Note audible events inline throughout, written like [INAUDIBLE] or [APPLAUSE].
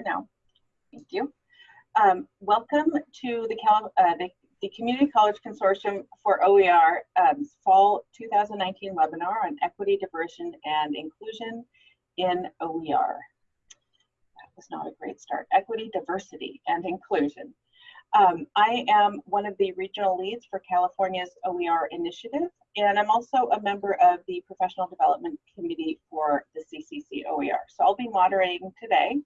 now. Thank you. Um, welcome to the, Cal uh, the, the, Community College Consortium for OER um, Fall 2019 webinar on equity, diversion, and inclusion in OER. That was not a great start. Equity, diversity, and inclusion. Um, I am one of the regional leads for California's OER initiative, and I'm also a member of the Professional Development Committee for the CCC OER. So I'll be moderating today.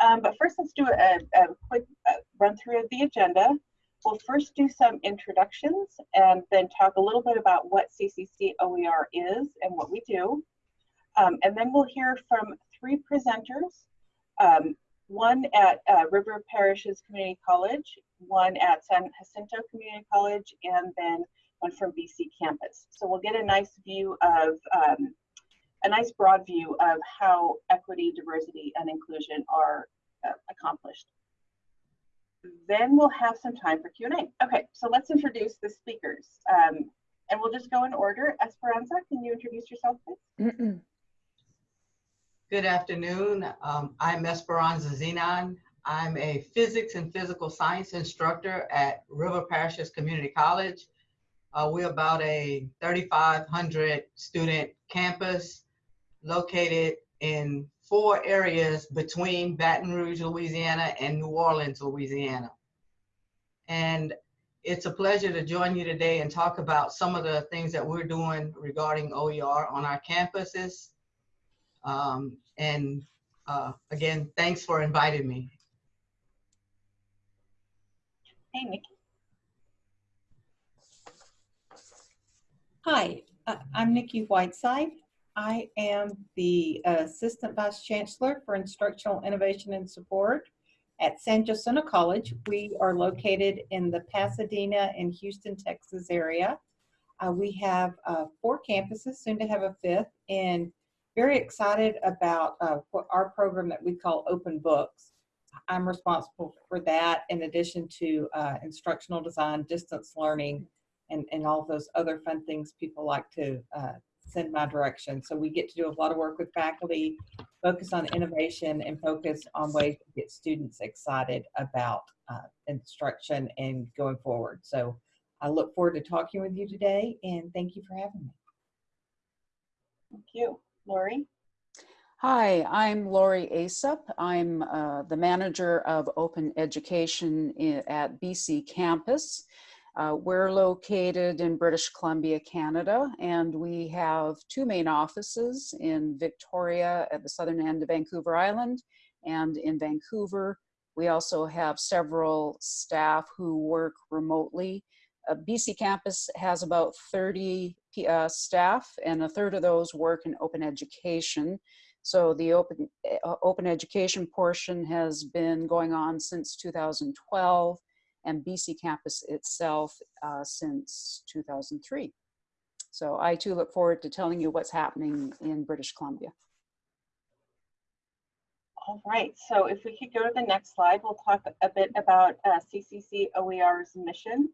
Um, but first, let's do a, a quick uh, run through of the agenda. We'll first do some introductions and then talk a little bit about what CCC OER is and what we do. Um, and then we'll hear from three presenters, um, one at uh, River Parishes Community College, one at San Jacinto Community College, and then one from BC campus. So we'll get a nice view of um, a nice broad view of how equity, diversity, and inclusion are uh, accomplished. Then we'll have some time for Q&A. Okay, so let's introduce the speakers. Um, and we'll just go in order. Esperanza, can you introduce yourself, please? Good afternoon. Um, I'm Esperanza Zenon. I'm a physics and physical science instructor at River Parishes Community College. Uh, we're about a 3,500 student campus located in four areas between Baton Rouge, Louisiana and New Orleans, Louisiana. And it's a pleasure to join you today and talk about some of the things that we're doing regarding OER on our campuses. Um, and uh, again, thanks for inviting me. Hey, Nikki. Hi, uh, I'm Nikki Whiteside. I am the Assistant Vice Chancellor for Instructional Innovation and Support at San Jacinto College. We are located in the Pasadena and Houston, Texas area. Uh, we have uh, four campuses, soon to have a fifth, and very excited about uh, our program that we call Open Books. I'm responsible for that in addition to uh, instructional design, distance learning, and, and all those other fun things people like to send my direction. So we get to do a lot of work with faculty, focus on innovation and focus on ways to get students excited about uh, instruction and going forward. So I look forward to talking with you today and thank you for having me. Thank you. Lauri? Hi, I'm Lauri Aesoph. I'm uh, the manager of open education at BC campus. Uh, we're located in British Columbia, Canada, and we have two main offices in Victoria at the southern end of Vancouver Island and in Vancouver. We also have several staff who work remotely. Uh, BC campus has about 30 uh, staff and a third of those work in open education. So the open, uh, open education portion has been going on since 2012 and BC campus itself uh, since 2003. So I too look forward to telling you what's happening in British Columbia. All right, so if we could go to the next slide, we'll talk a bit about uh, CCC OER's mission.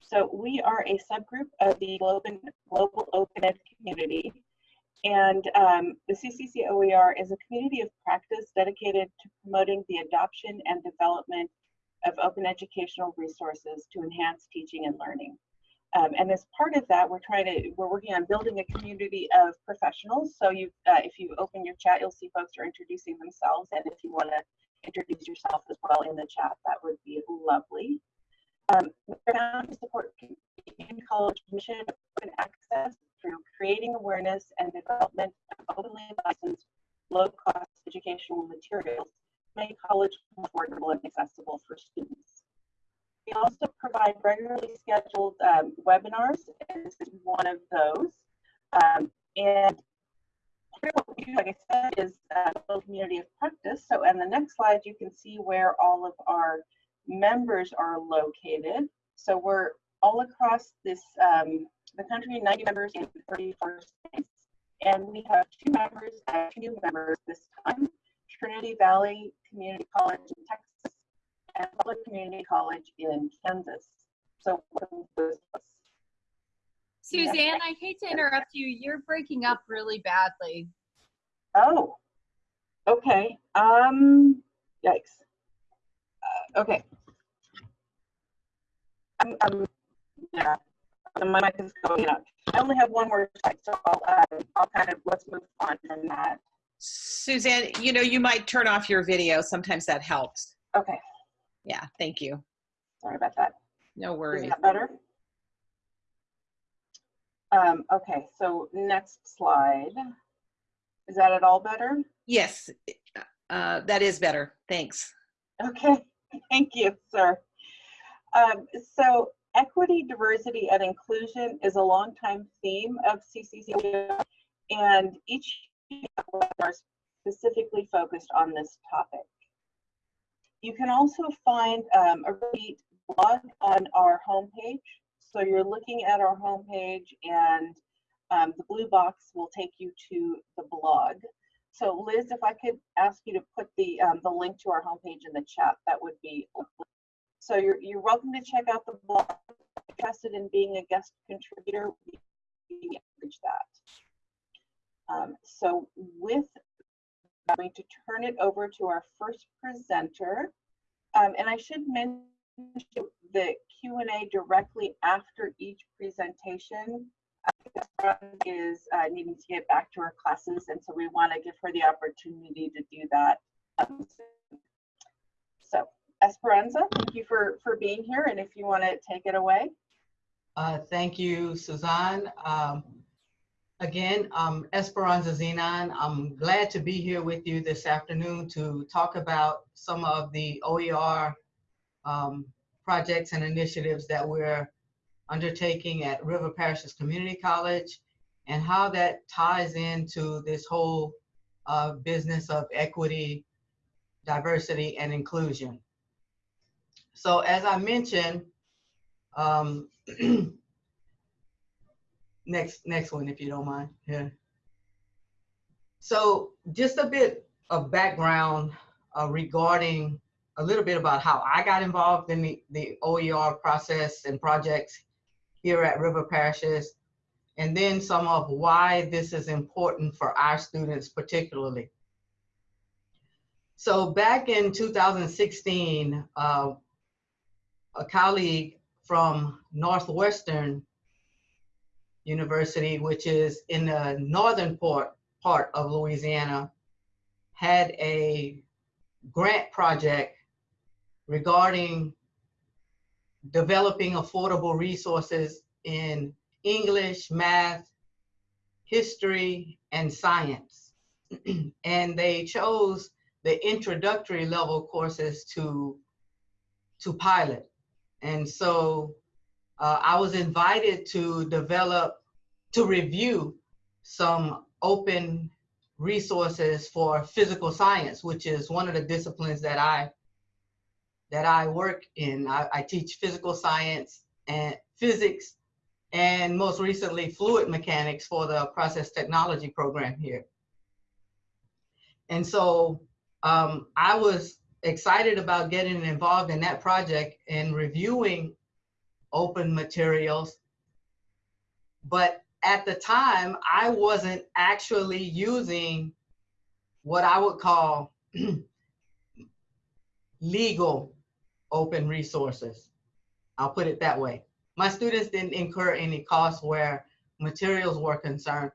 So we are a subgroup of the Global, Global Open Ed community. And um, the CCC OER is a community of practice dedicated to promoting the adoption and development of open educational resources to enhance teaching and learning. Um, and as part of that, we're trying to, we're working on building a community of professionals. So you, uh, if you open your chat, you'll see folks are introducing themselves. And if you want to introduce yourself as well in the chat, that would be lovely. Um, we're found to support community college mission open access through creating awareness and development of openly licensed low-cost educational materials make college more affordable and accessible for students. We also provide regularly scheduled um, webinars, and this is one of those. Um, and what we do, like I said, is uh, a community of practice. So on the next slide, you can see where all of our members are located. So we're all across this um, the country, 90 members in 34 states. And we have two members, uh, two new members this time. Trinity Valley Community College in Texas and Public Community College in Kansas. So Suzanne, I hate to interrupt you. You're breaking up really badly. Oh, okay. Um, Yikes. Uh, okay. I'm, I'm, yeah, my mic is going up. I only have one more slide, so I'll, uh, I'll kind of, let's move on from that. Suzanne, you know, you might turn off your video. Sometimes that helps. Okay, Yeah, thank you. sorry about that. No Is worries. that better? Um, okay, so next slide. Is that at all better? Yes, uh, that is better. Thanks. Okay, [LAUGHS] thank you, sir. Um, so equity, diversity, and inclusion is a long-time theme of CCC, and each specifically focused on this topic. You can also find um, a really blog on our homepage. So you're looking at our homepage, and um, the blue box will take you to the blog. So Liz, if I could ask you to put the, um, the link to our homepage in the chat, that would be. lovely. So you're, you're welcome to check out the blog. Interested in being a guest contributor, we encourage that. Um, so with, I'm going to turn it over to our first presenter. Um, and I should mention the Q and A directly after each presentation uh, is uh, needing to get back to her classes, and so we want to give her the opportunity to do that. um. So, Esperanza, thank you for for being here, and if you want to take it away. Uh, Thank you, Suzanne. Um, Again, um, Esperanza Zenon. I'm glad to be here with you this afternoon to talk about some of the OER um, projects and initiatives that we're undertaking at River Parishes Community College and how that ties into this whole uh, business of equity, diversity, and inclusion. So as I mentioned, um, [CLEARS THROAT] next next one if you don't mind. Yeah. So just a bit of background uh, regarding a little bit about how i got involved in the, the oer process and projects here at river parishes and then some of why this is important for our students particularly. So back in 2016 uh, a colleague from northwestern University, which is in the northern part, part of Louisiana, had a grant project regarding developing affordable resources in English, math, history, and science. [CLEARS THROAT] and they chose the introductory level courses to, to pilot. And so uh, I was invited to develop, to review some open resources for physical science, which is one of the disciplines that I that I work in. I, I teach physical science and physics, and most recently fluid mechanics for the process technology program here. And so um, I was excited about getting involved in that project and reviewing open materials. But at the time, I wasn't actually using what I would call [CLEARS THROAT] legal open resources. I'll put it that way. My students didn't incur any costs where materials were concerned,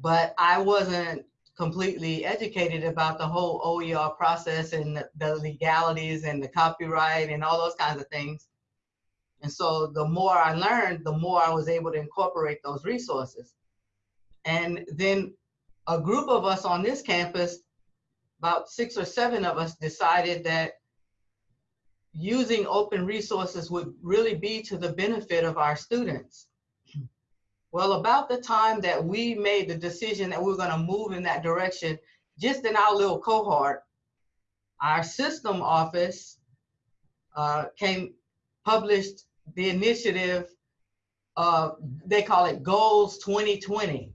but I wasn't completely educated about the whole OER process and the, the legalities and the copyright and all those kinds of things. And so the more I learned, the more I was able to incorporate those resources. And then a group of us on this campus, about six or seven of us decided that using open resources would really be to the benefit of our students. Well, about the time that we made the decision that we were gonna move in that direction, just in our little cohort, our system office uh, came, published the initiative, uh, they call it Goals 2020.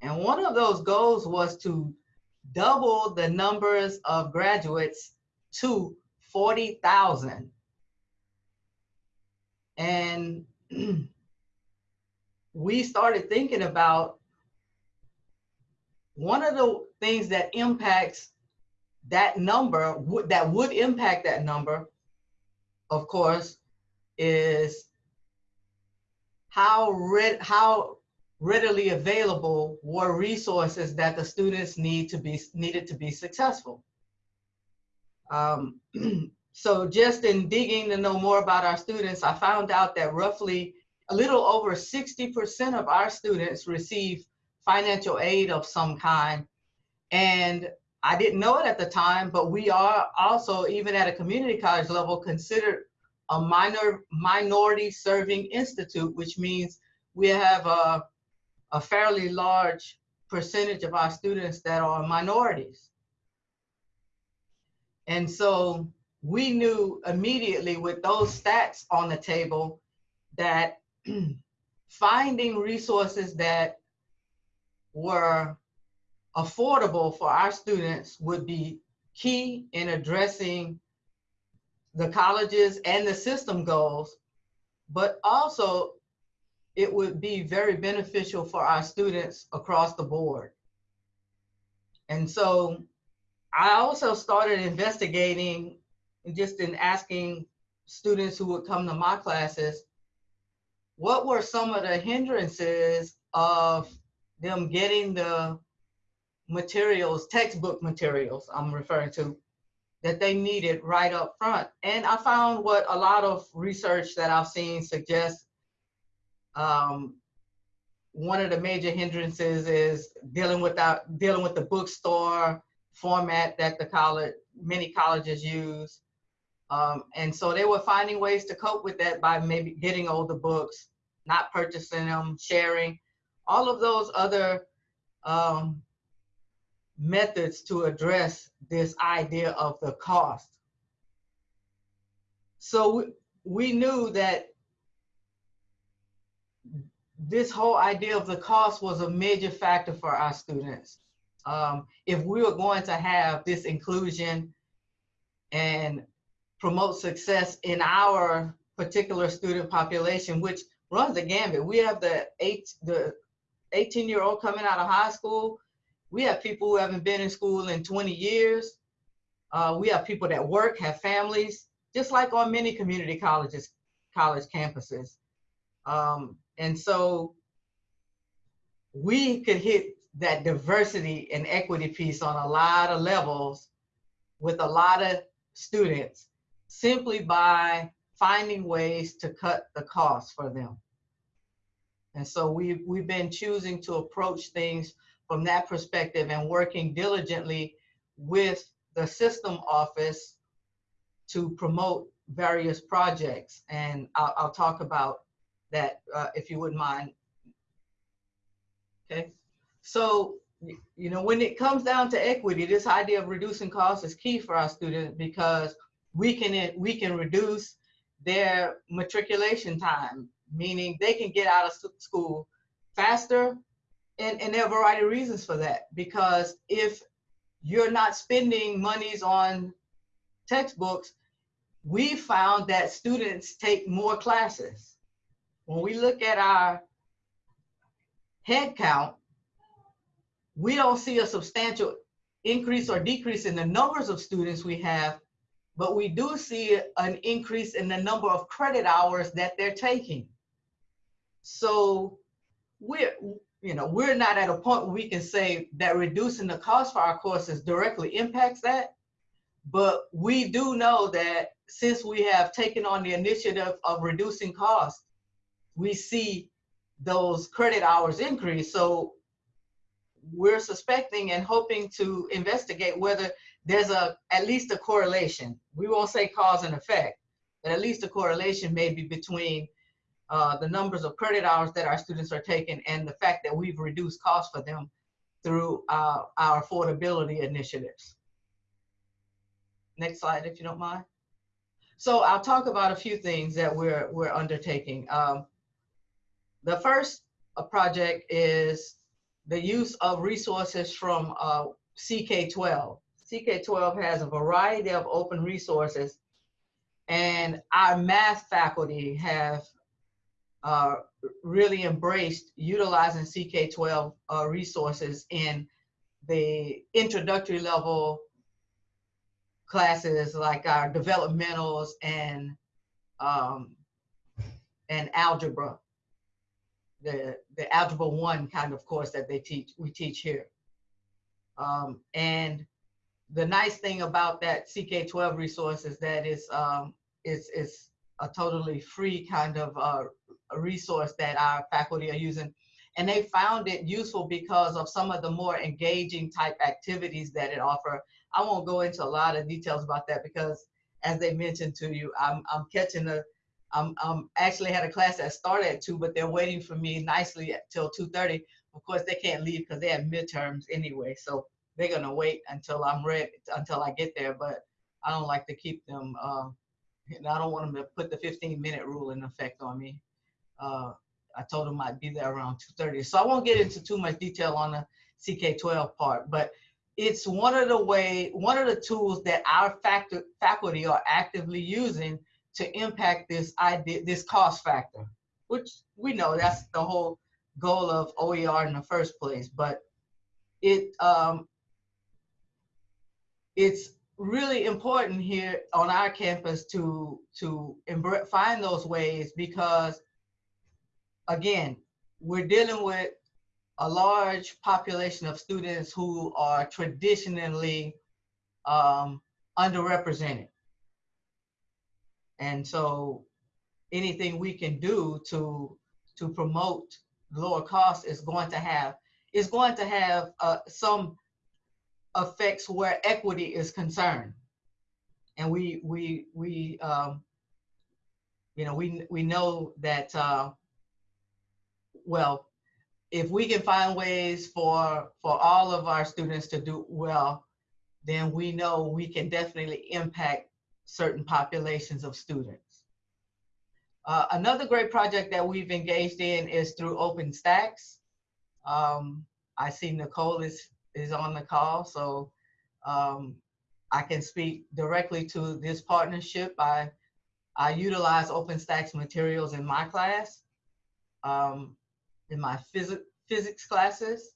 And one of those goals was to double the numbers of graduates to 40,000. And [CLEARS THROAT] we started thinking about one of the things that impacts that number that would impact that number, of course, is how red, how readily available were resources that the students need to be, needed to be successful. Um, [CLEARS THROAT] so just in digging to know more about our students, I found out that roughly a little over 60% of our students receive financial aid of some kind. And I didn't know it at the time, but we are also, even at a community college level, considered a minor minority serving institute, which means we have a, a fairly large percentage of our students that are minorities. And so we knew immediately with those stats on the table that [CLEARS THROAT] finding resources that were affordable for our students would be key in addressing the colleges and the system goals, but also it would be very beneficial for our students across the board. And so I also started investigating just in asking students who would come to my classes, what were some of the hindrances of them getting the materials, textbook materials I'm referring to, that they needed right up front. And I found what a lot of research that I've seen suggests um, one of the major hindrances is dealing with dealing with the bookstore format that the college, many colleges use. Um, and so they were finding ways to cope with that by maybe getting older books, not purchasing them, sharing, all of those other um, methods to address this idea of the cost. So we, knew that this whole idea of the cost was a major factor for our students. Um, if we were going to have this inclusion and promote success in our particular student population, which runs the gambit. We have the eight, the 18 year old coming out of high school. We have people who haven't been in school in 20 years. Uh, we have people that work, have families, just like on many community colleges, college campuses. Um, and so we could hit that diversity and equity piece on a lot of levels with a lot of students simply by finding ways to cut the cost for them. And so we've, we've been choosing to approach things from that perspective and working diligently with the system office to promote various projects. And I'll, I'll talk about that uh, if you wouldn't mind. Okay, so you know when it comes down to equity, this idea of reducing costs is key for our students because we can we can reduce their matriculation time, meaning they can get out of school faster, and, and there are a variety of reasons for that. Because if you're not spending monies on textbooks, we found that students take more classes. When we look at our head count, we don't see a substantial increase or decrease in the numbers of students we have, but we do see an increase in the number of credit hours that they're taking. So we're, you know, we're not at a point where we can say that reducing the cost for our courses directly impacts that. But we do know that since we have taken on the initiative of reducing costs, we see those credit hours increase. So we're suspecting and hoping to investigate whether there's a at least a correlation. We won't say cause and effect, but at least a correlation maybe between uh, the numbers of credit hours that our students are taking and the fact that we've reduced costs for them through uh, our affordability initiatives. Next slide, if you don't mind. So I'll talk about a few things that we're we're undertaking. Um, the first uh, project is the use of resources from uh, CK12. CK12 has a variety of open resources and our math faculty have uh, really embraced utilizing CK12 uh, resources in the introductory level classes like our developmentals and um, and algebra. The the algebra one kind of course that they teach we teach here. Um, and the nice thing about that CK12 resource is that it's um, it's it's a totally free kind of uh, a resource that our faculty are using. And they found it useful because of some of the more engaging type activities that it offer. I won't go into a lot of details about that because as they mentioned to you, I'm, I'm catching a, I'm, I'm actually had a class that started at two, but they're waiting for me nicely till 2.30. Of course, they can't leave because they have midterms anyway. So they're gonna wait until I'm ready, until I get there. But I don't like to keep them, uh, and I don't want them to put the 15 minute rule in effect on me. Uh, I told them I'd be there around 2.30. So I won't get into too much detail on the CK12 part, but it's one of the way, one of the tools that our factor, faculty are actively using to impact this idea, this cost factor, which we know that's the whole goal of OER in the first place. But it um, it's really important here on our campus to to find those ways because again, we're dealing with a large population of students who are traditionally um, underrepresented. And so anything we can do to to promote lower costs is going to have is going to have uh, some effects where equity is concerned. And we we we um, you know we we know that uh, well, if we can find ways for for all of our students to do well, then we know we can definitely impact certain populations of students. Uh, another great project that we've engaged in is through OpenStax. Um, I see Nicole is is on the call, so um, I can speak directly to this partnership. I I utilize OpenStax materials in my class. Um, in my phys physics classes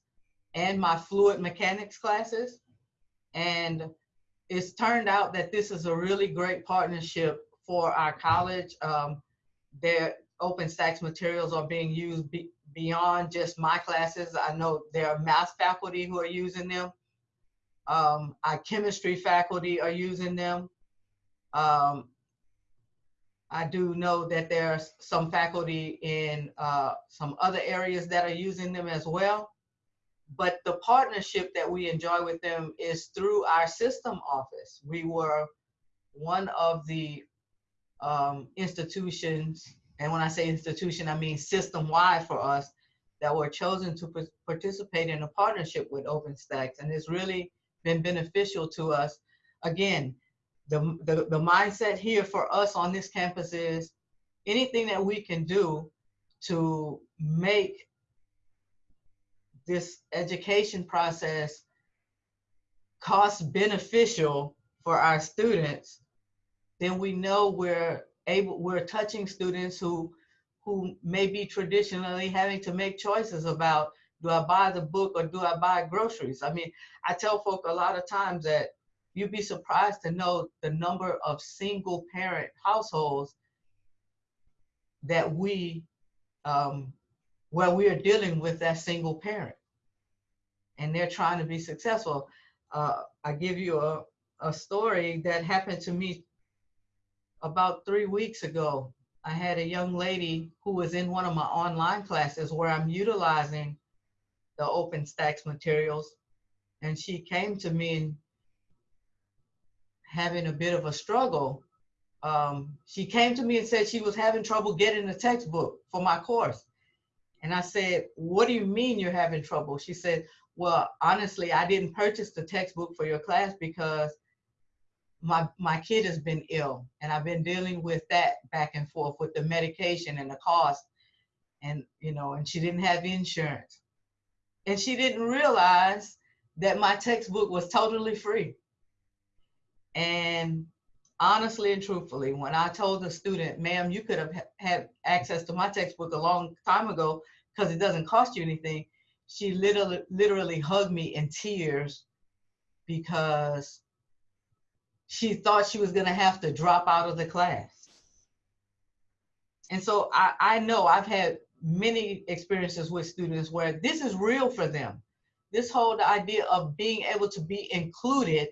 and my fluid mechanics classes. And it's turned out that this is a really great partnership for our college. Um, their OpenStax materials are being used be beyond just my classes. I know there are math faculty who are using them. Um, our chemistry faculty are using them. Um, I do know that there's some faculty in uh, some other areas that are using them as well. But the partnership that we enjoy with them is through our system office. We were one of the um, institutions, and when I say institution, I mean system-wide for us, that were chosen to participate in a partnership with OpenStax. And it's really been beneficial to us. Again, the, the, the mindset here for us on this campus is anything that we can do to make this education process cost beneficial for our students, then we know we're able, we're touching students who, who may be traditionally having to make choices about, do I buy the book or do I buy groceries? I mean, I tell folk a lot of times that you'd be surprised to know the number of single parent households that we um, where we are dealing with that single parent. And they're trying to be successful. Uh, i give you a, a story that happened to me about three weeks ago. I had a young lady who was in one of my online classes where i'm utilizing the openstax materials. And she came to me and having a bit of a struggle. Um, she came to me and said she was having trouble getting a textbook for my course. And I said, What do you mean you're having trouble? She said, Well, honestly, I didn't purchase the textbook for your class because my my kid has been ill and I've been dealing with that back and forth with the medication and the cost and you know and she didn't have insurance and she didn't realize that my textbook was totally free and honestly and truthfully, when I told the student, ma'am, you could have had access to my textbook a long time ago because it doesn't cost you anything, she literally, literally hugged me in tears because she thought she was going to have to drop out of the class. And so I, I know I've had many experiences with students where this is real for them. This whole idea of being able to be included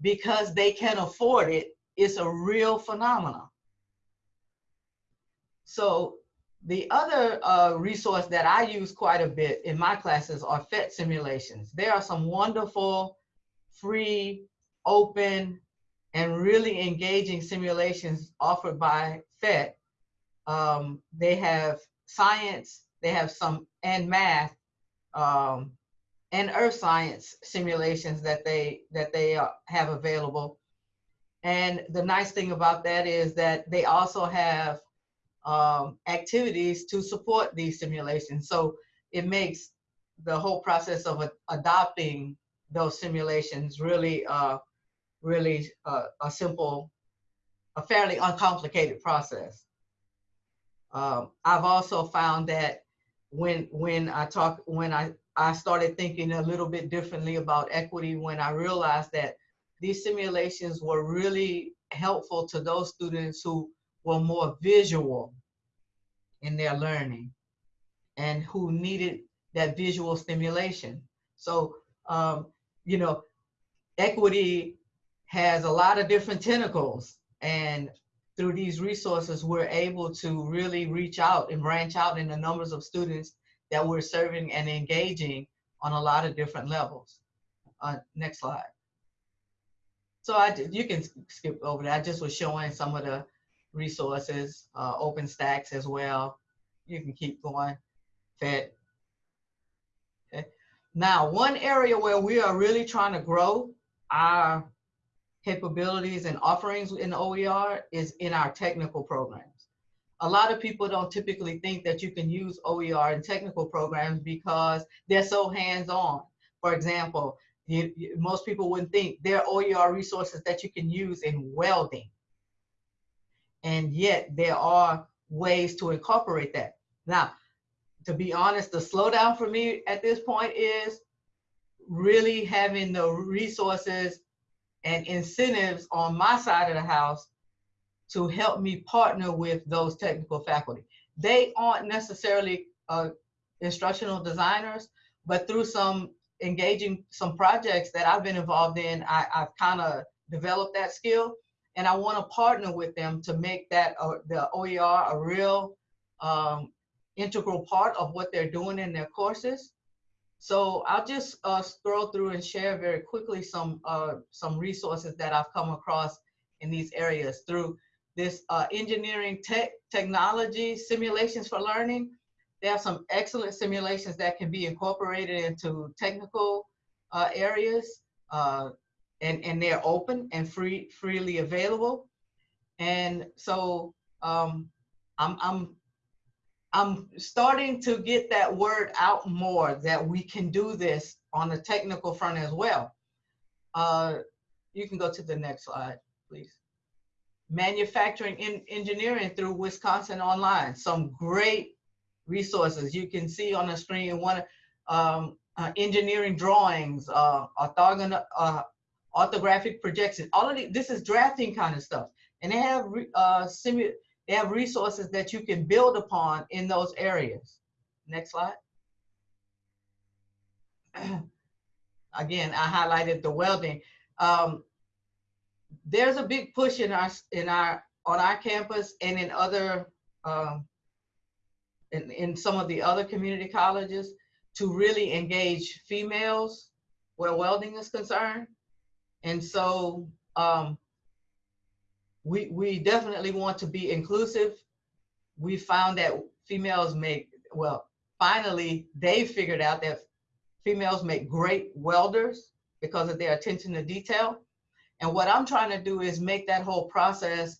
because they can afford it, it is a real phenomenon. So the other uh, resource that I use quite a bit in my classes are PhET simulations. There are some wonderful, free, open, and really engaging simulations offered by PhET. Um, they have science, they have some, and math, um, and earth science simulations that they, that they uh, have available. And the nice thing about that is that they also have um, activities to support these simulations. So it makes the whole process of adopting those simulations really, uh, really uh, a simple, a fairly uncomplicated process. Um, I've also found that when when I talk when I I started thinking a little bit differently about equity when I realized that these simulations were really helpful to those students who were more visual in their learning and who needed that visual stimulation. So, um, you know, equity has a lot of different tentacles and through these resources, we're able to really reach out and branch out in the numbers of students that we're serving and engaging on a lot of different levels. Uh, next slide. So I, you can skip over that. I just was showing some of the resources, uh, OpenStax as well. You can keep going, PhET. Okay. Now, one area where we are really trying to grow our capabilities and offerings in OER is in our technical programs. A lot of people don't typically think that you can use OER in technical programs because they're so hands-on. For example, you, you, most people wouldn't think there are OER resources that you can use in welding. And yet there are ways to incorporate that. Now, to be honest, the slowdown for me at this point is really having the resources and incentives on my side of the house to help me partner with those technical faculty. They aren't necessarily uh, instructional designers, but through some engaging some projects that I've been involved in, I, have kind of developed that skill and I want to partner with them to make that uh, the OER a real um, integral part of what they're doing in their courses. So I'll just uh, scroll through and share very quickly some uh, some resources that I've come across in these areas through this uh, engineering tech technology simulations for learning. They have some excellent simulations that can be incorporated into technical uh, areas uh, and, and they're open and free freely available. And so um, I'm, I'm I'm starting to get that word out more that we can do this on the technical front as well. Uh, you can go to the next slide. Manufacturing in engineering through Wisconsin Online. Some great resources. You can see on the screen one um, uh, engineering drawings, uh, orthogon uh, orthographic projection. All of the, this is drafting kind of stuff. And they have uh, they have resources that you can build upon in those areas. Next slide. [CLEARS THROAT] Again, I highlighted the welding. Um, there's a big push in our in our on our campus and in other um, in, in some of the other community colleges to really engage females where welding is concerned. And so um, we, we definitely want to be inclusive. We found that females make, well, finally they figured out that females make great welders because of their attention to detail. And what I'm trying to do is make that whole process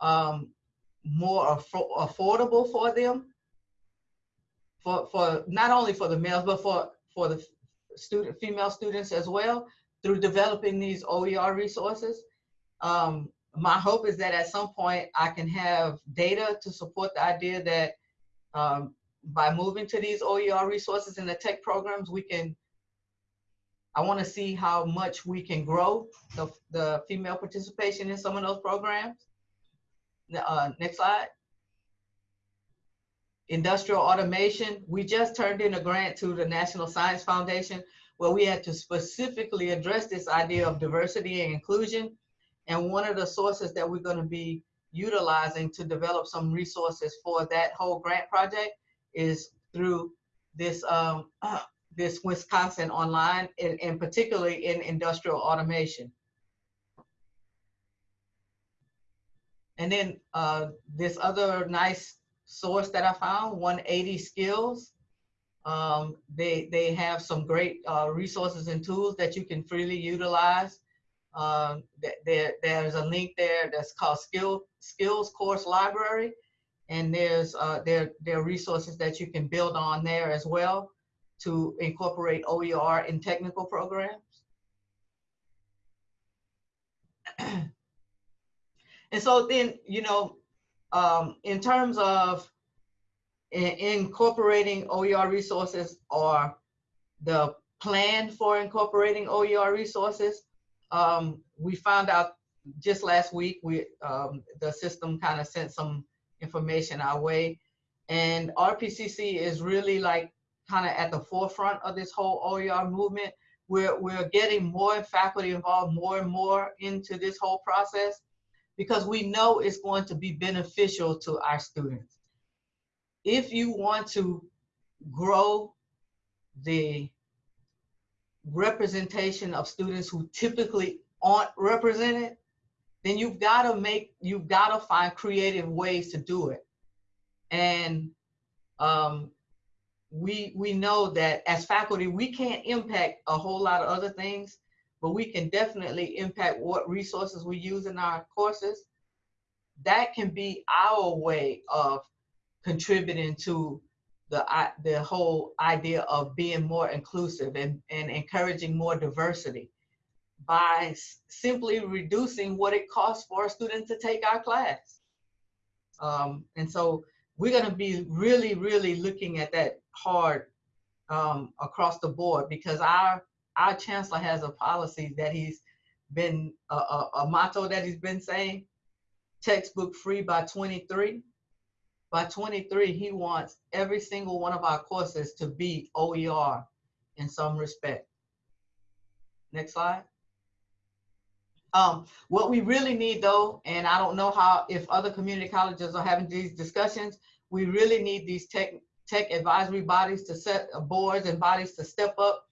um, more aff affordable for them, for, for not only for the males, but for, for the student, female students as well, through developing these OER resources. Um, my hope is that at some point I can have data to support the idea that um, by moving to these OER resources in the tech programs, we can I want to see how much we can grow the, the female participation in some of those programs. Uh, next slide. Industrial automation. We just turned in a grant to the National Science Foundation where we had to specifically address this idea of diversity and inclusion. And one of the sources that we're going to be utilizing to develop some resources for that whole grant project is through this um, this Wisconsin online, and, and particularly in industrial automation. And then uh, this other nice source that I found, 180 Skills. Um, they, they have some great uh, resources and tools that you can freely utilize. Um, there, there's a link there that's called Skill, Skills Course Library. And there's uh, there, there are resources that you can build on there as well to incorporate OER in technical programs. [CLEARS THROAT] and so then, you know, um, in terms of in incorporating OER resources or the plan for incorporating OER resources, um, we found out just last week, we um, the system kind of sent some information our way. And RPCC is really like kind of at the forefront of this whole OER movement. We're, we're getting more faculty involved more and more into this whole process because we know it's going to be beneficial to our students. If you want to grow the representation of students who typically aren't represented, then you've got to make, you've got to find creative ways to do it. And um, we we know that as faculty we can't impact a whole lot of other things but we can definitely impact what resources we use in our courses. That can be our way of contributing to the the whole idea of being more inclusive and, and encouraging more diversity by simply reducing what it costs for a student to take our class. Um, and so we're going to be really really looking at that hard um, across the board because our our chancellor has a policy that he's been a, a, a motto that he's been saying textbook free by 23 by 23 he wants every single one of our courses to be oer in some respect. Next slide. Um, what we really need though and i don't know how if other community colleges are having these discussions we really need these tech tech advisory bodies to set uh, boards and bodies to step up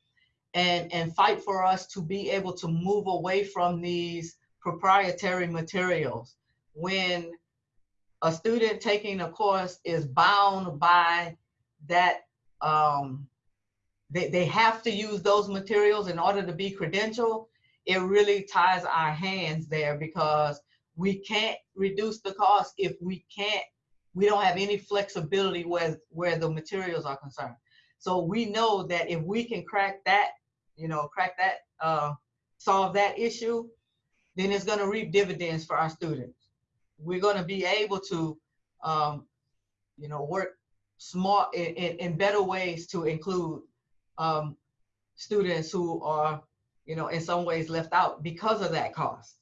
and, and fight for us to be able to move away from these proprietary materials. When a student taking a course is bound by that, um, they, they have to use those materials in order to be credentialed, it really ties our hands there because we can't reduce the cost if we can't we don't have any flexibility where, where the materials are concerned. So we know that if we can crack that, you know, crack that, uh, solve that issue, then it's gonna reap dividends for our students. We're gonna be able to, um, you know, work smart in, in, in better ways to include um, students who are, you know, in some ways left out because of that cost.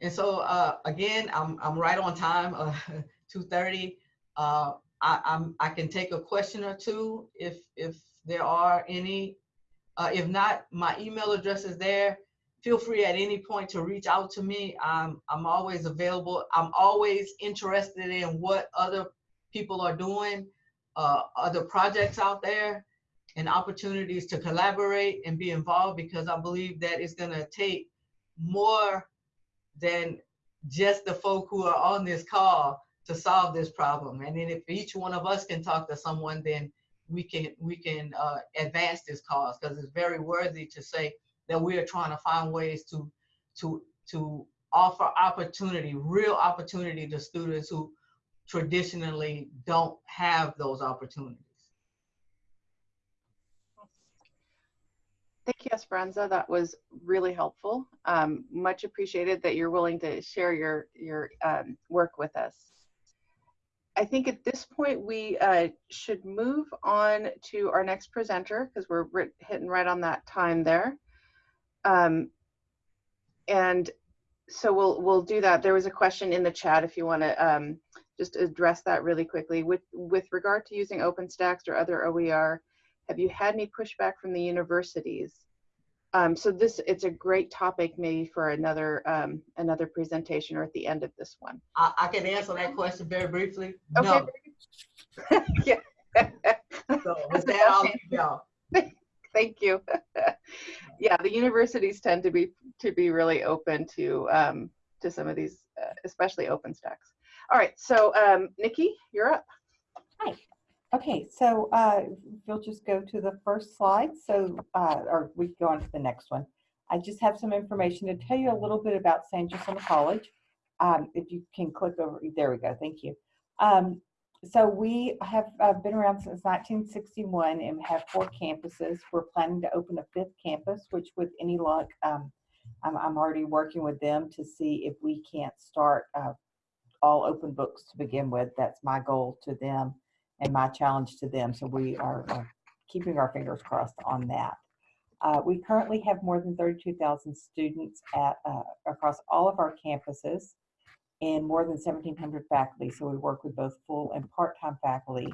And so uh, again, I'm, I'm right on time, uh, [LAUGHS] 2.30. Uh, I, I'm, I can take a question or two if, if there are any. Uh, if not, my email address is there. Feel free at any point to reach out to me. I'm, I'm always available. I'm always interested in what other people are doing, uh, other projects out there and opportunities to collaborate and be involved because I believe that it's gonna take more than just the folk who are on this call to solve this problem. And then if each one of us can talk to someone, then we can we can uh, advance this cause because it's very worthy to say that we are trying to find ways to to to offer opportunity, real opportunity to students who traditionally don't have those opportunities. Thank you, Esperanza. That was really helpful. Um, much appreciated that you're willing to share your, your um, work with us. I think at this point we uh, should move on to our next presenter because we're hitting right on that time there. Um, and so we'll we'll do that. There was a question in the chat if you want to um, just address that really quickly. With with regard to using OpenStax or other OER, have you had any pushback from the universities? Um, so this it's a great topic maybe for another um, another presentation or at the end of this one. I, I can answer that question very briefly. Okay. No. [LAUGHS] yeah. So with that, I'll y'all. [LAUGHS] Thank you. [LAUGHS] yeah, the universities tend to be to be really open to um, to some of these, uh, especially OpenStax. All right, so um, Nikki, you're up. Okay, so uh, we'll just go to the first slide. So, uh, or we go on to the next one. I just have some information to tell you a little bit about San Jacinto College. Um, if you can click over, there we go. Thank you. Um, so we have uh, been around since 1961 and have four campuses. We're planning to open a fifth campus, which with any luck, um, I'm, I'm already working with them to see if we can't start uh, all open books to begin with. That's my goal to them and my challenge to them. So we are keeping our fingers crossed on that. Uh, we currently have more than 32,000 students at uh, across all of our campuses and more than 1,700 faculty. So we work with both full and part-time faculty.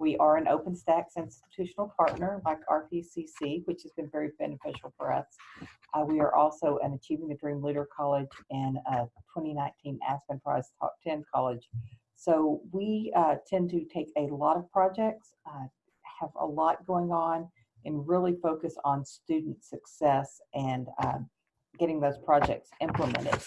We are an OpenStax institutional partner like RPCC, which has been very beneficial for us. Uh, we are also an Achieving the Dream Leader College and a 2019 Aspen Prize Top 10 College so we uh, tend to take a lot of projects, uh, have a lot going on, and really focus on student success and um, getting those projects implemented.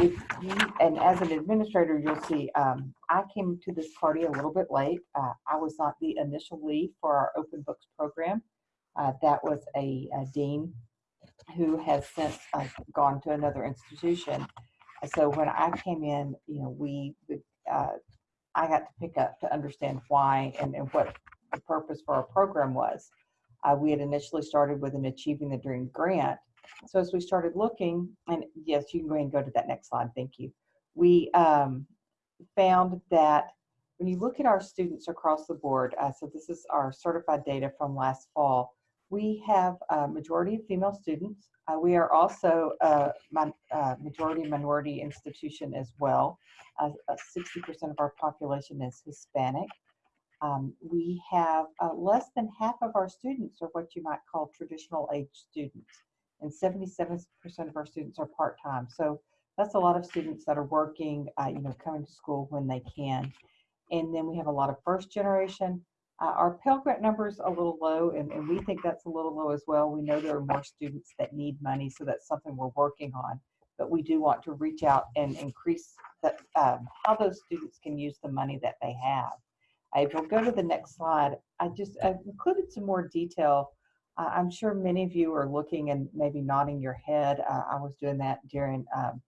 If you, and as an administrator, you'll see um, I came to this party a little bit late. Uh, I was not the initial lead for our Open Books program. Uh, that was a, a dean who has since uh, gone to another institution. So when I came in, you know, we uh, I got to pick up to understand why and, and what the purpose for our program was. Uh, we had initially started with an Achieving the Dream grant. So as we started looking, and yes, you can go ahead and go to that next slide. Thank you. We um, found that when you look at our students across the board, uh, so this is our certified data from last fall, we have a majority of female students. Uh, we are also a uh, majority minority institution as well. Uh, 60% of our population is Hispanic. Um, we have uh, less than half of our students are what you might call traditional age students, and 77% of our students are part-time. So that's a lot of students that are working, uh, you know, coming to school when they can. And then we have a lot of first generation. Uh, our Pell Grant number is a little low, and, and we think that's a little low as well. We know there are more students that need money, so that's something we're working on. But we do want to reach out and increase that, um, how those students can use the money that they have. If you'll go to the next slide, I just I've included some more detail. Uh, I'm sure many of you are looking and maybe nodding your head. Uh, I was doing that during um,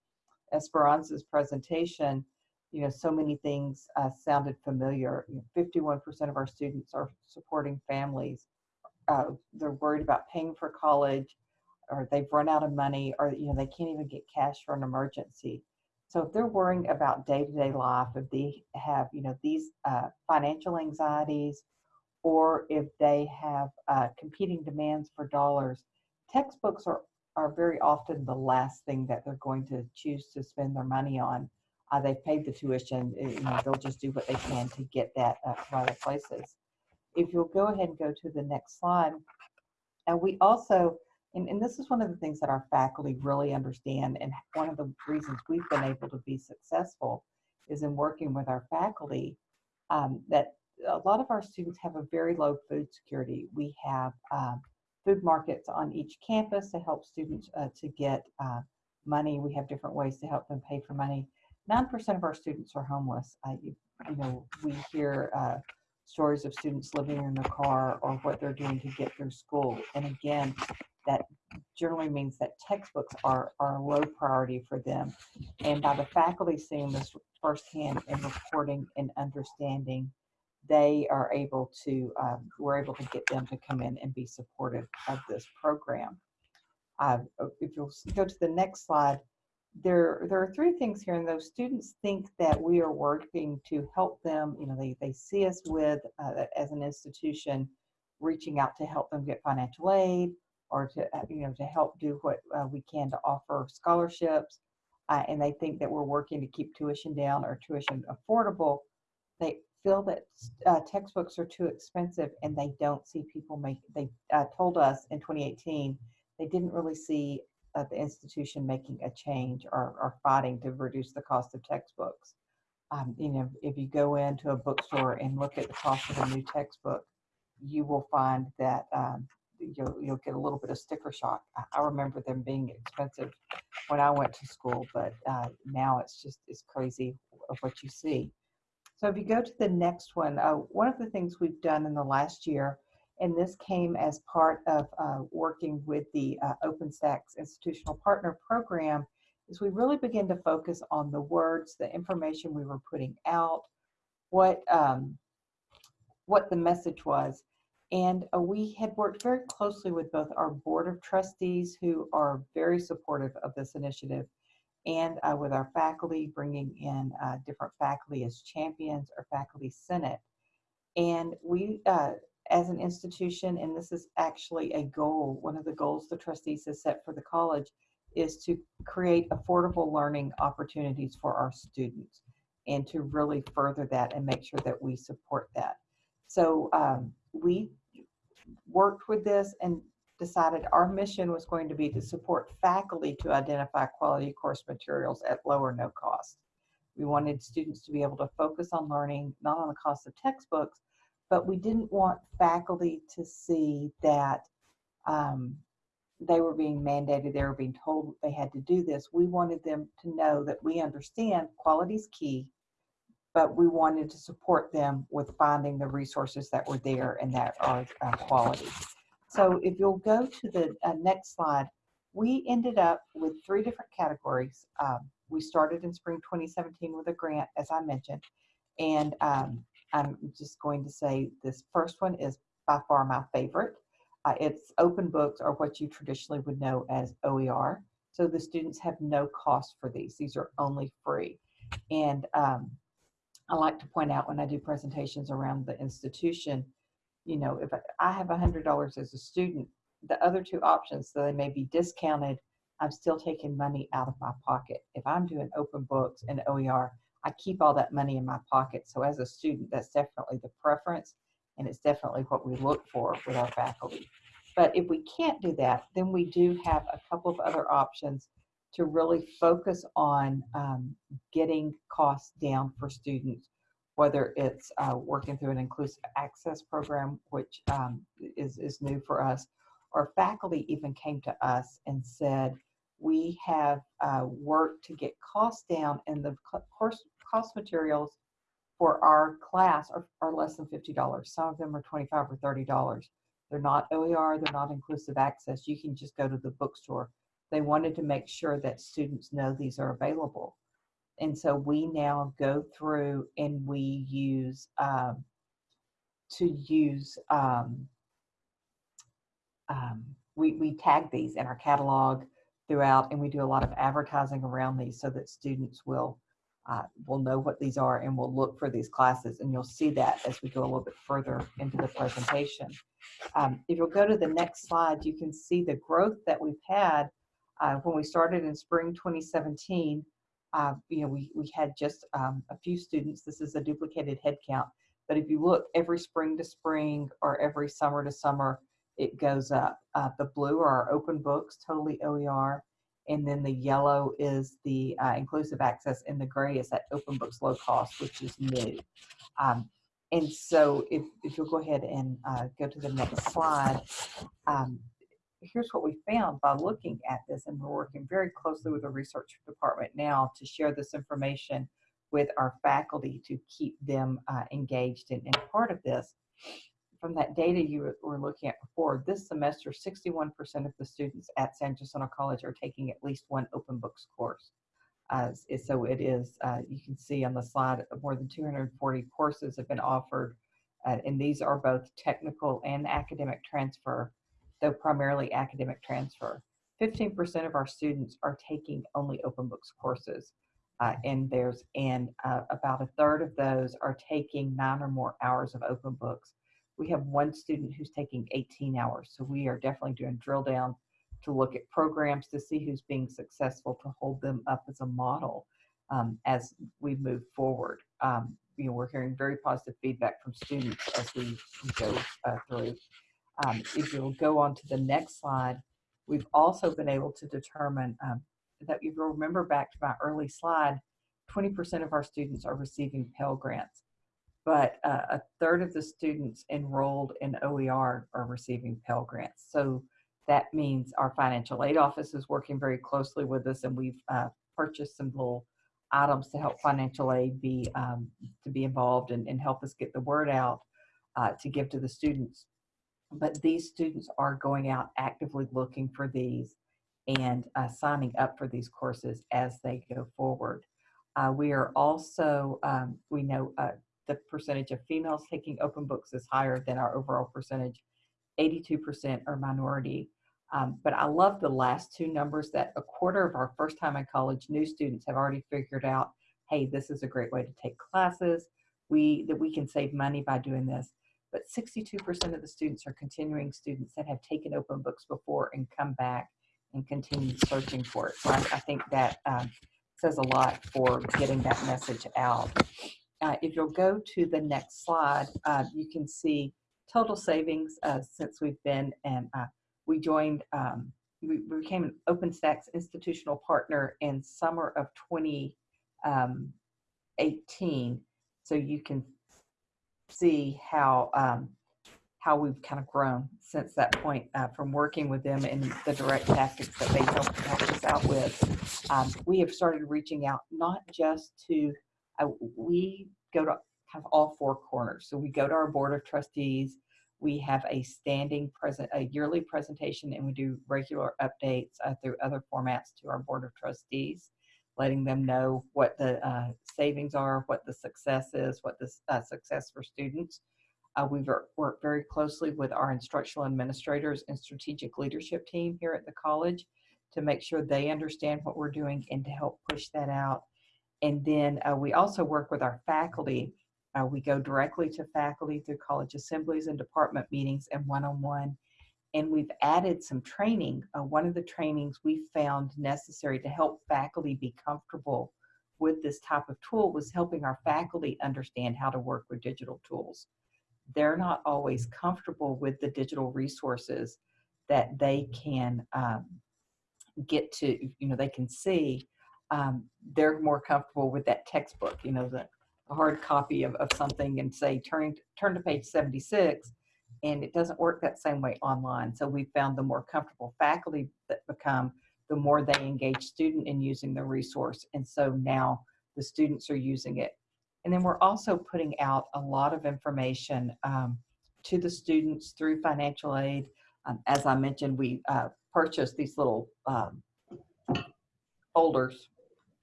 Esperanza's presentation you know, so many things uh, sounded familiar. You know, 51% of our students are supporting families. Uh, they're worried about paying for college, or they've run out of money, or you know, they can't even get cash for an emergency. So if they're worrying about day-to-day life, if they have you know these uh, financial anxieties, or if they have uh, competing demands for dollars, textbooks are are very often the last thing that they're going to choose to spend their money on uh, they've paid the tuition, uh, you know, they'll just do what they can to get that uh, other places. If you'll go ahead and go to the next slide. And we also, and, and this is one of the things that our faculty really understand, and one of the reasons we've been able to be successful is in working with our faculty, um, that a lot of our students have a very low food security. We have um, food markets on each campus to help students uh, to get uh, money. We have different ways to help them pay for money. 9% of our students are homeless. I, you, know, we hear uh, stories of students living in their car or what they're doing to get through school. And again, that generally means that textbooks are, are a low priority for them. And by the faculty seeing this firsthand and reporting and understanding, they are able to, um, we're able to get them to come in and be supportive of this program. Uh, if you'll go to the next slide, there, there are three things here, and those students think that we are working to help them. You know, they, they see us with, uh, as an institution, reaching out to help them get financial aid or to, uh, you know, to help do what uh, we can to offer scholarships. Uh, and they think that we're working to keep tuition down or tuition affordable. They feel that uh, textbooks are too expensive and they don't see people make, they uh, told us in 2018, they didn't really see uh, the institution making a change or, or fighting to reduce the cost of textbooks. Um, you know, if you go into a bookstore and look at the cost of a new textbook, you will find that um, you'll, you'll get a little bit of sticker shock. I, I remember them being expensive when I went to school, but uh, now it's just it's crazy of what you see. So if you go to the next one, uh, one of the things we've done in the last year, and this came as part of uh, working with the uh, OpenStax Institutional Partner Program, is we really begin to focus on the words, the information we were putting out, what um, what the message was. And uh, we had worked very closely with both our board of trustees, who are very supportive of this initiative, and uh, with our faculty, bringing in uh, different faculty as champions or faculty senate. And we, uh, as an institution, and this is actually a goal, one of the goals the trustees has set for the college, is to create affordable learning opportunities for our students and to really further that and make sure that we support that. So um, we worked with this and decided our mission was going to be to support faculty to identify quality course materials at low or no cost. We wanted students to be able to focus on learning, not on the cost of textbooks, but we didn't want faculty to see that um, they were being mandated, they were being told they had to do this. We wanted them to know that we understand quality is key, but we wanted to support them with finding the resources that were there and that are uh, quality. So if you'll go to the uh, next slide, we ended up with three different categories. Um, we started in spring 2017 with a grant, as I mentioned, and um, I'm just going to say this first one is by far my favorite. Uh, it's open books or what you traditionally would know as OER. So the students have no cost for these. These are only free. And um, I like to point out when I do presentations around the institution, you know, if I have hundred dollars as a student, the other two options, so they may be discounted, I'm still taking money out of my pocket. If I'm doing open books and OER, I keep all that money in my pocket. So as a student, that's definitely the preference and it's definitely what we look for with our faculty. But if we can't do that, then we do have a couple of other options to really focus on um, getting costs down for students, whether it's uh, working through an inclusive access program, which um, is, is new for us, or faculty even came to us and said, we have uh, worked to get costs down and the course cost materials for our class are, are less than $50. Some of them are 25 or $30. They're not OER, they're not inclusive access. You can just go to the bookstore they wanted to make sure that students know these are available. And so we now go through and we use um, to use um, um, we, we tag these in our catalog throughout and we do a lot of advertising around these so that students will uh, will know what these are and we'll look for these classes and you'll see that as we go a little bit further into the presentation. Um, if you'll go to the next slide, you can see the growth that we've had uh, when we started in spring 2017, uh, you know, we, we had just um, a few students. This is a duplicated head count. But if you look every spring to spring or every summer to summer, it goes up. Uh, the blue are our open books, totally OER. And then the yellow is the uh, inclusive access, and the gray is that open books low cost, which is new. Um, and so if, if you'll go ahead and uh, go to the next slide, um, here's what we found by looking at this, and we're working very closely with the research department now to share this information with our faculty to keep them uh, engaged in, in part of this. From that data you were looking at before, this semester, 61% of the students at San Jacinto College are taking at least one open books course. Uh, so it is, uh, you can see on the slide, more than 240 courses have been offered, uh, and these are both technical and academic transfer though primarily academic transfer. 15% of our students are taking only open books courses. Uh, and there's and uh, about a third of those are taking nine or more hours of open books. We have one student who's taking 18 hours, so we are definitely doing drill down to look at programs to see who's being successful to hold them up as a model um, as we move forward. Um, you know, we're hearing very positive feedback from students as we go uh, through. Um, if you'll go on to the next slide, we've also been able to determine um, that if you'll remember back to my early slide, 20% of our students are receiving Pell Grants, but uh, a third of the students enrolled in OER are receiving Pell Grants. So that means our financial aid office is working very closely with us and we've uh, purchased some little items to help financial aid be um, to be involved and, and, help us get the word out uh, to give to the students. But these students are going out actively looking for these and uh, signing up for these courses as they go forward. Uh, we are also, um, we know uh, the percentage of females taking open books is higher than our overall percentage. 82% are minority. Um, but I love the last two numbers that a quarter of our first time in college new students have already figured out, hey, this is a great way to take classes. We, that we can save money by doing this. But 62% of the students are continuing students that have taken open books before and come back and continue searching for it. So I, I think that um, says a lot for getting that message out. Uh, if you'll go to the next slide, uh, you can see total savings uh, since we've been and uh, we joined, um, we, became an OpenStax institutional partner in summer of 2018. Um, so you can see how um, how we've kind of grown since that point uh, from working with them and the direct tactics that they help, help us out with. Um, we have started reaching out not just to, uh, we go to kind of all four corners. So we go to our board of trustees, we have a standing present, a yearly presentation, and we do regular updates uh, through other formats to our board of trustees, letting them know what the uh, savings are, what the success is, what the uh, success for students. Uh, we've worked very closely with our instructional administrators and strategic leadership team here at the college to make sure they understand what we're doing and to help push that out. And then uh, we also work with our faculty. Uh, we go directly to faculty through college assemblies and department meetings and one-on-one. -on -one. And we've added some training. Uh, one of the trainings we found necessary to help faculty be comfortable with this type of tool was helping our faculty understand how to work with digital tools they're not always comfortable with the digital resources that they can um, get to, you know, they can see. Um, they're more comfortable with that textbook, you know, the, hard copy of, of something and say, turn, turn to page 76, and it doesn't work that same way online. So we found the more comfortable faculty that become, the more they engage student in using the resource. And so now the students are using it and then we're also putting out a lot of information um, to the students through financial aid. Um, as I mentioned, we uh, purchased these little um,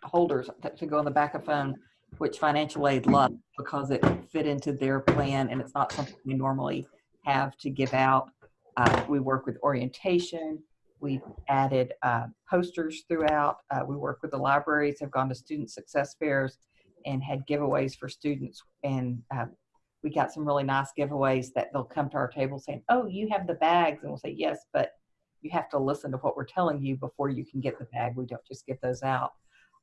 holders, holders to go on the back of phone, which financial aid loved because it fit into their plan and it's not something we normally have to give out. Uh, we work with orientation. We've added uh, posters throughout. Uh, we work with the libraries, have gone to student success fairs, and had giveaways for students. And uh, we got some really nice giveaways that they'll come to our table saying, oh, you have the bags. And we'll say, yes, but you have to listen to what we're telling you before you can get the bag. We don't just give those out.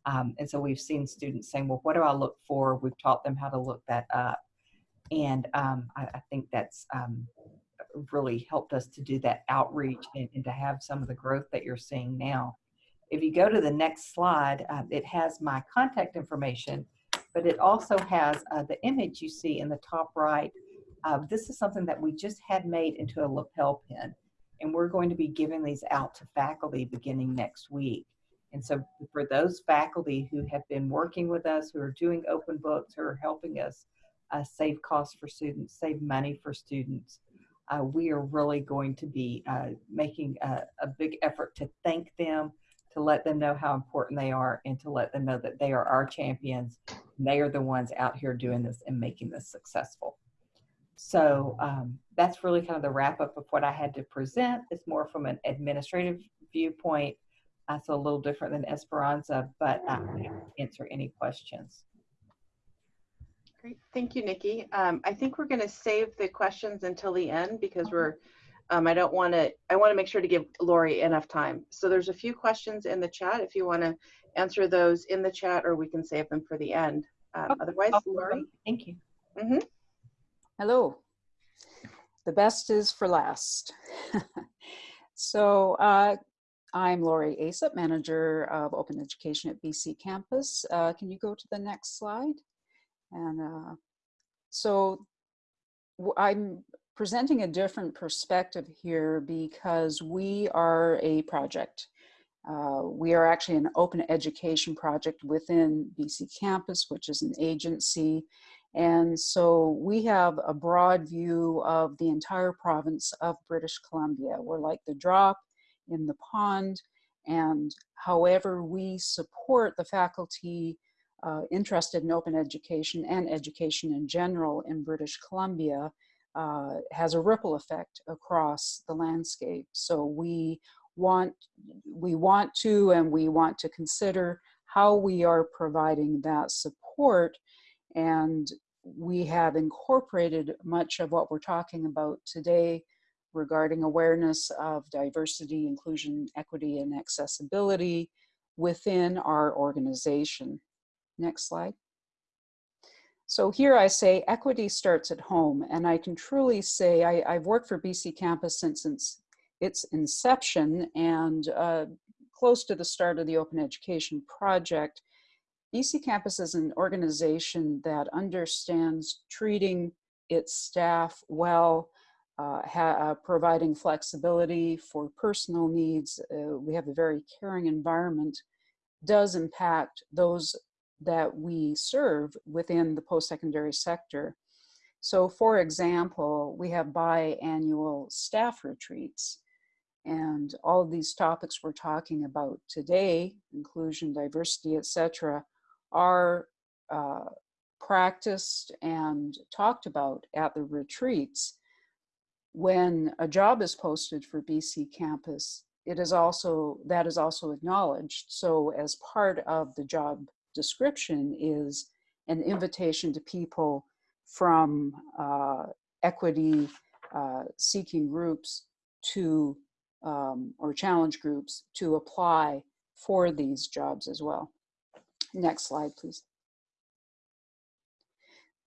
Um, and so we've seen students saying, well, what do I look for? We've taught them how to look that up. And um, I, I, think that's um, really helped us to do that outreach and, and, to have some of the growth that you're seeing now. If you go to the next slide, uh, it has my contact information but it also has uh, the image you see in the top right. Uh, this is something that we just had made into a lapel pin, and we're going to be giving these out to faculty beginning next week. And so for those faculty who have been working with us, who are doing open books, who are helping us uh, save costs for students, save money for students, uh, we are really going to be uh, making a, a, big effort to thank them, to let them know how important they are, and to let them know that they are our champions they are the ones out here doing this and making this successful. So um, that's really kind of the wrap up of what I had to present. It's more from an administrative viewpoint. Uh, so a little different than Esperanza, but uh, I'm happy answer any questions. Great, thank you, Nikki. Um, I think we're going to save the questions until the end because we're, um, I don't want to, I want to make sure to give Lauri enough time. So there's a few questions in the chat if you want to answer those in the chat or we can save them for the end. Um, Okay. otherwise, Lauri? Thank you. hmm Hello. The best is for last. [LAUGHS] so uh, I'm Lauri Aesoph, manager of open education at BC Campus. Uh, can you go to the next slide? And uh, so I'm presenting a different perspective here because we are a project. Uh, we are actually an open education project within BC Campus, which is an agency. And so we have a broad view of the entire province of British Columbia. We're like the drop in the pond. And however we support the faculty uh, interested in open education and education in general in British Columbia uh, has a ripple effect across the landscape. So we want, we want to and we want to consider how we are providing that support and we have incorporated much of what we're talking about today regarding awareness of diversity, inclusion, equity, and accessibility within our organization. Next slide. So here I say equity starts at home, and I can truly say I, have worked for BC Campus since its, its inception and uh, close to the start of the Open Education Project. BC Campus is an organization that understands treating its staff well, uh, uh, providing flexibility for personal needs. Uh, we have a very caring environment, does impact those that we serve within the post-secondary sector. So for example, we have biannual staff retreats and all of these topics we're talking about today, inclusion, diversity, etc., are uh, practiced and talked about at the retreats. When a job is posted for BC campus, it is also, that is also acknowledged. So as part of the job description is an invitation to people from uh, equity uh, seeking groups to, um, or challenge groups to apply for these jobs as well. Next slide, please.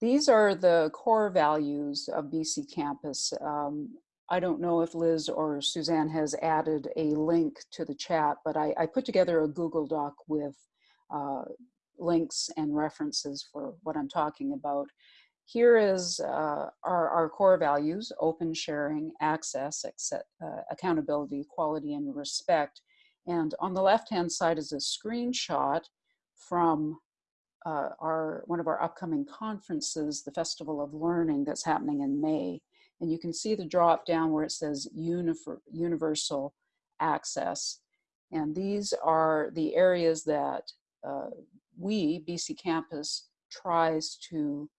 These are the core values of BC Campus. Um, I don't know if Liz or Suzanne has added a link to the chat, but I, I put together a Google Doc with uh, links and references for what I'm talking about. Here is uh, our, our core values, open sharing, access, accept, uh, accountability, equality, and respect. And on the left-hand side is a screenshot from uh, our one of our upcoming conferences, the Festival of Learning that's happening in May. And you can see the drop down where it says universal access. And these are the areas that uh, we, BC Campus, tries to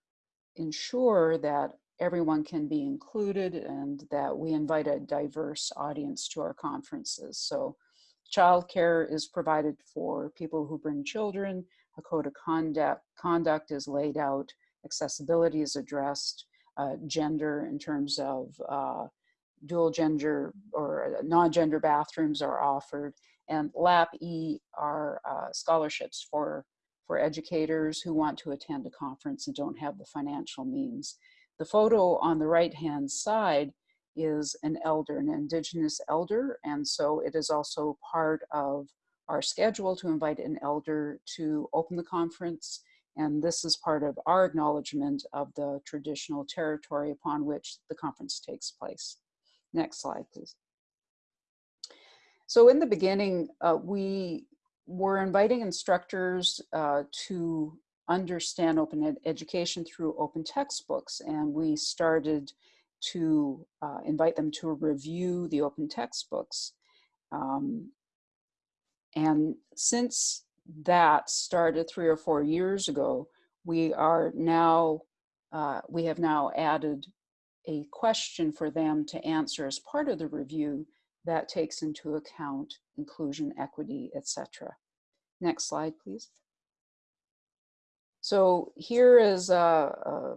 ensure that everyone can be included and that we invite a diverse audience to our conferences. So childcare is provided for people who bring children, a code of conduct, conduct is laid out, accessibility is addressed, uh, gender in terms of uh, dual gender or non-gender bathrooms are offered, and LAP-E are uh, scholarships for, for educators who want to attend a conference and don't have the financial means. The photo on the right-hand side is an elder, an Indigenous elder, and so it is also part of our schedule to invite an elder to open the conference. And this is part of our acknowledgement of the traditional territory upon which the conference takes place. Next slide, please. So in the beginning, uh, we were inviting instructors uh, to understand open ed education through open textbooks. And we started to uh, invite them to review the open textbooks. Um, and since that started three or four years ago, we are now, uh, we have now added a question for them to answer as part of the review that takes into account inclusion, equity, etc. Next slide, please. So here is a, a,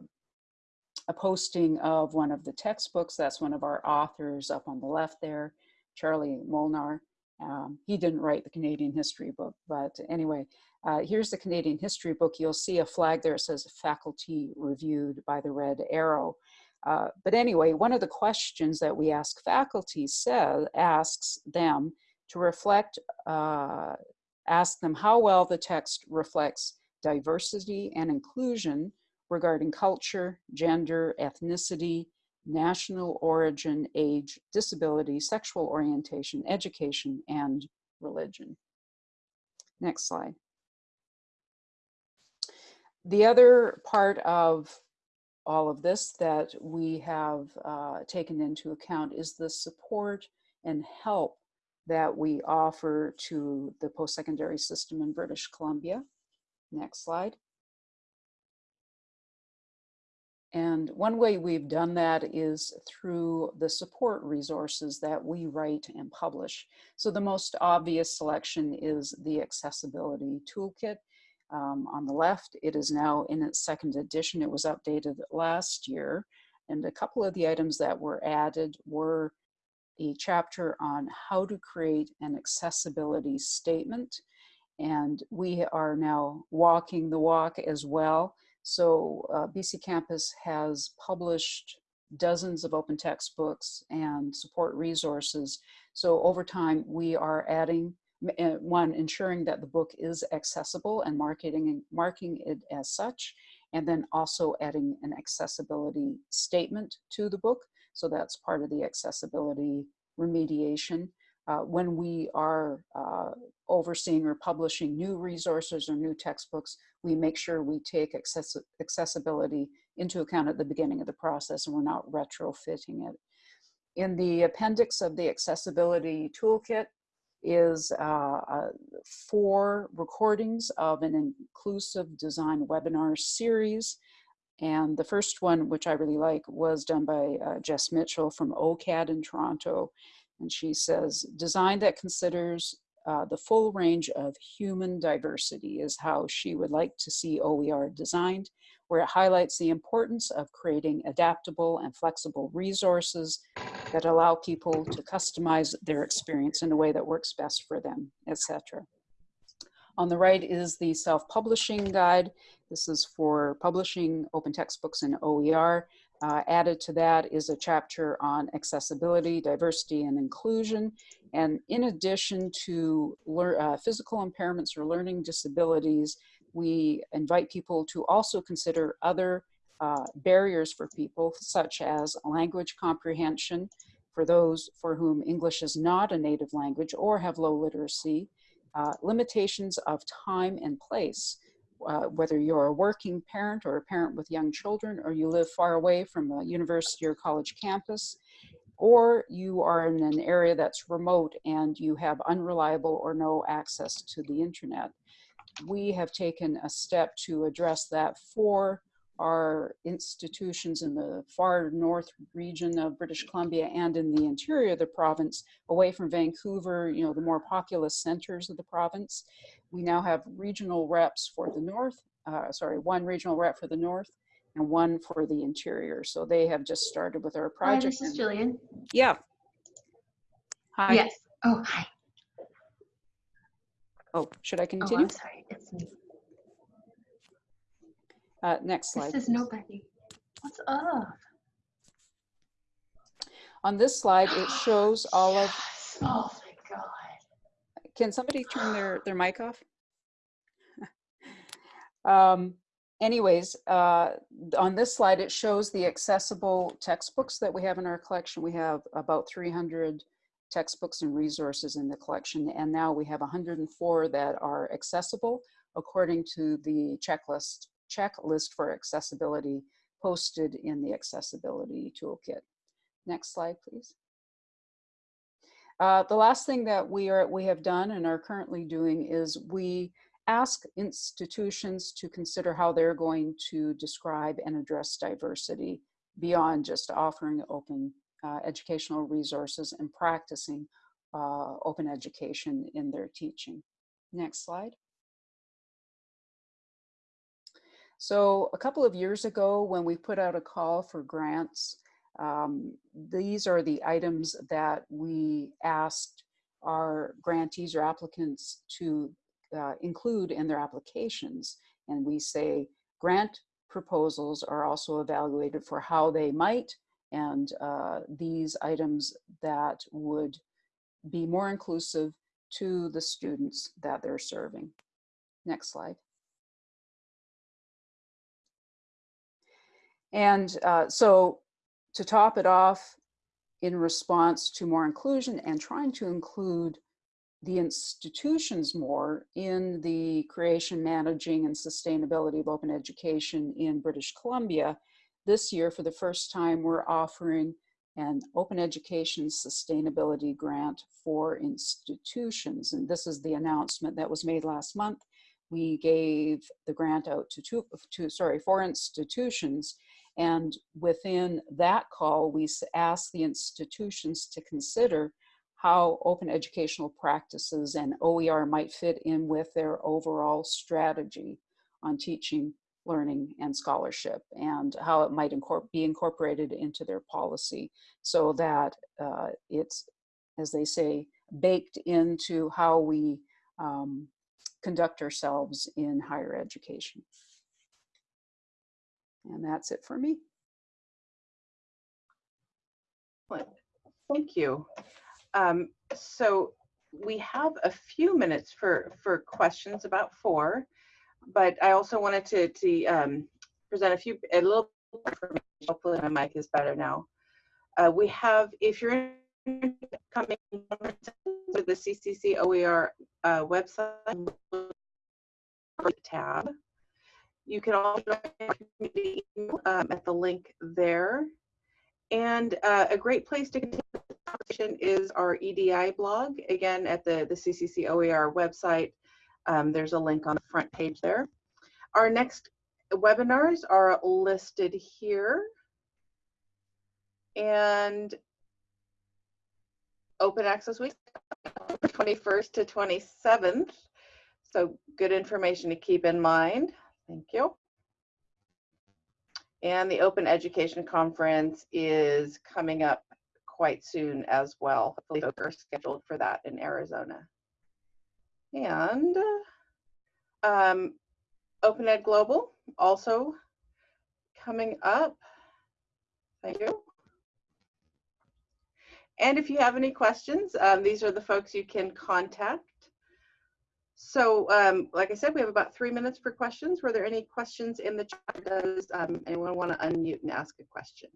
a, posting of one of the textbooks. That's one of our authors up on the left there, Charlie Molnar. Um, he didn't write the Canadian history book, but anyway, uh, here's the Canadian history book. You'll see a flag there that says faculty reviewed by the red arrow. Uh, but anyway, one of the questions that we ask faculty says, asks them to reflect, uh, ask them how well the text reflects diversity and inclusion regarding culture, gender, ethnicity, national origin, age, disability, sexual orientation, education, and religion. Next slide. The other part of all of this that we have uh, taken into account is the support and help that we offer to the post-secondary system in British Columbia. Next slide. And one way we've done that is through the support resources that we write and publish. So the most obvious selection is the Accessibility Toolkit. Um, on the left, it is now in its second edition. It was updated last year. And a couple of the items that were added were a chapter on how to create an accessibility statement. And we are now walking the walk as well. So uh, BC Campus has published dozens of open textbooks and support resources. So over time, we are adding uh, one, ensuring that the book is accessible and marketing and marking it as such, and then also adding an accessibility statement to the book. So that's part of the accessibility remediation. Uh, when we are uh, overseeing or publishing new resources or new textbooks, we make sure we take access accessibility into account at the beginning of the process and we're not retrofitting it. In the appendix of the accessibility toolkit, is uh, uh, four recordings of an inclusive design webinar series. And the first one, which I really like, was done by uh, Jess Mitchell from OCAD in Toronto. And she says, design that considers uh, the full range of human diversity is how she would like to see OER designed, where it highlights the importance of creating adaptable and flexible resources that allow people to customize their experience in a way that works best for them, etc. On the right is the self-publishing guide. This is for publishing open textbooks in OER. Uh, added to that is a chapter on accessibility, diversity, and inclusion. And in addition to uh, physical impairments or learning disabilities, we invite people to also consider other uh, barriers for people, such as language comprehension, for those for whom English is not a native language or have low literacy, uh, limitations of time and place, uh, whether you're a working parent or a parent with young children, or you live far away from a university or college campus, or you are in an area that's remote and you have unreliable or no access to the internet. We have taken a step to address that for our institutions in the far north region of British Columbia and in the interior of the province, away from Vancouver, you know, the more populous centers of the province. We now have regional reps for the north, uh, sorry, one regional rep for the north and one for the interior. So they have just started with our project. Hi, this is Jillian. Yeah. Hi. Yes. Oh, hi. Oh, should I continue? Oh, continue? I'm sorry. It's me. Uh, next slide. This is nobody. What's up? On this slide, it shows all of, Oh my god. Can somebody turn their, their mic off? [LAUGHS] um, anyways, uh, on this slide, it shows the accessible textbooks that we have in our collection. We have about 300 textbooks and resources in the collection, and now we have 104 that are accessible according to the checklist checklist for accessibility posted in the accessibility toolkit. Next slide, please. Uh, the last thing that we are we have done and are currently doing is we ask institutions to consider how they're going to describe and address diversity beyond just offering open uh, educational resources and practicing uh, open education in their teaching. Next slide. So a couple of years ago, when we put out a call for grants, um, these are the items that we asked our grantees or applicants to uh, include in their applications. And we say grant proposals are also evaluated for how they might and uh, these items that would be more inclusive to the students that they're serving. Next slide. And uh, so to top it off, in response to more inclusion and trying to include the institutions more in the creation, managing, and sustainability of open education in British Columbia, this year, for the first time, we're offering an open education sustainability grant for institutions. And this is the announcement that was made last month. We gave the grant out to two, to, sorry, four institutions and within that call, we asked the institutions to consider how open educational practices and OER might fit in with their overall strategy on teaching, learning, and scholarship, and how it might incorpor be incorporated into their policy so that uh, it's, as they say, baked into how we um, conduct ourselves in higher education. And that's it for me. Thank you. Um, so we have a few minutes for, for questions, about four, but I also wanted to, to um, present a few, a little information. Hopefully my mic is better now. Uh, we have, if you're coming to the CCC OER uh, website tab, you can also join um, at the link there. And uh, a great place to continue the conversation is our EDI blog. Again, at the, the CCC OER website, um, there's a link on the front page there. Our next webinars are listed here. And Open Access Week, 21st to 27th. So good information to keep in mind. Thank you. And the Open Education Conference is coming up quite soon as well. Hopefully are scheduled for that in Arizona. And um, Open Ed Global also coming up. Thank you. And if you have any questions, um, these are the folks you can contact. So, um, like I said, we have about three minutes for questions. Were there any questions in the chat? Does um, anyone want to unmute and ask a question?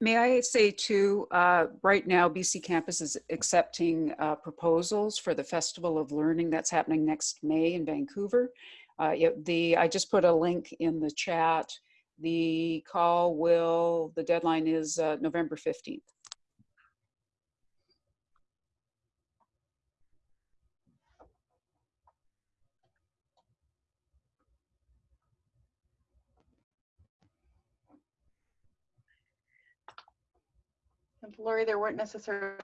May I say too, uh, right now BC Campus is accepting uh, proposals for the Festival of Learning that's happening next May in Vancouver. Uh, it, the I just put a link in the chat. The call will, the deadline is uh, November 15th. And Lauri, there weren't necessarily,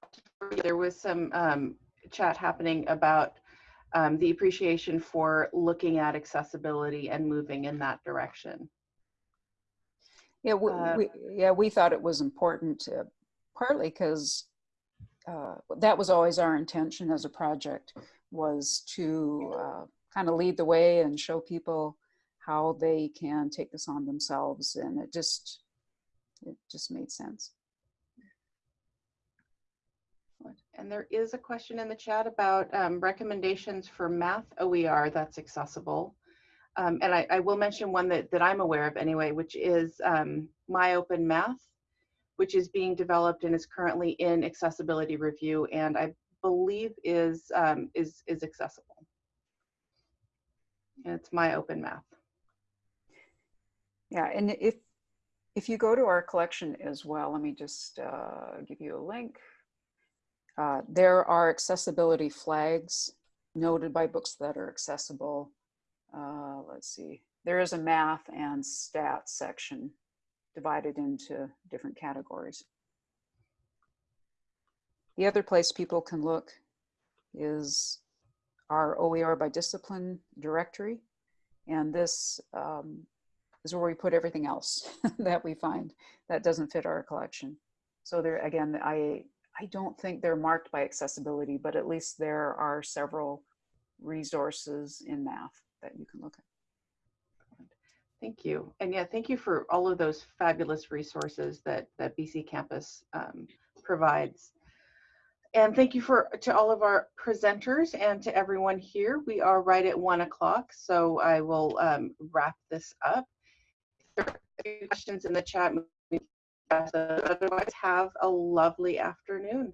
there was some um, chat happening about um, the appreciation for looking at accessibility and moving in that direction. Yeah, we, Uh, we, yeah, we thought it was important, to, partly because uh, that was always our intention as a project, was to uh, kind of lead the way and show people how they can take this on themselves, and it just, it just made sense. And there is a question in the chat about um, recommendations for math OER that's accessible. Um, and I, I, will mention one that, that I'm aware of anyway, which is um, My Open Math, which is being developed and is currently in accessibility review and I believe is, um, is, is accessible. And it's My Open Math. Yeah, and if, if you go to our collection as well, let me just uh, give you a link. Uh, there are accessibility flags noted by books that are accessible. Uh, let's see, there is a math and stats section divided into different categories. The other place people can look is our OER by discipline directory. And this um, is where we put everything else [LAUGHS] that we find that doesn't fit our collection. So there, again, I, I don't think they're marked by accessibility, but at least there are several resources in math that you can look at. Thank you. And yeah, thank you for all of those fabulous resources that, that BC Campus um, provides. And thank you for to all of our presenters and to everyone here. We are right at one o'clock, so I will um, wrap this up. Questions in the chat, otherwise have a lovely afternoon.